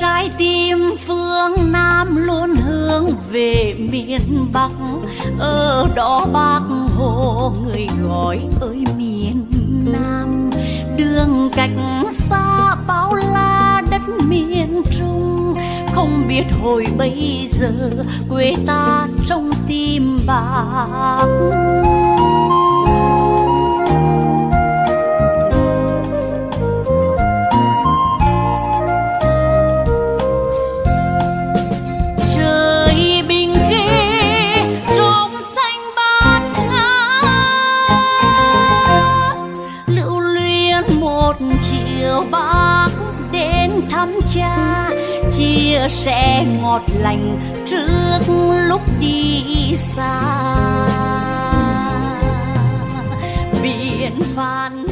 trái tim phương Nam luôn hướng về miền Bắc. Ở đó bác hồ người gọi ơi miền Nam. Đường cách xa bao la đất miền Trung. Không biết hồi bây giờ quê ta trong tim bác chiều bác đến thăm cha, chia sẻ ngọt lành trước lúc đi xa. Biển phan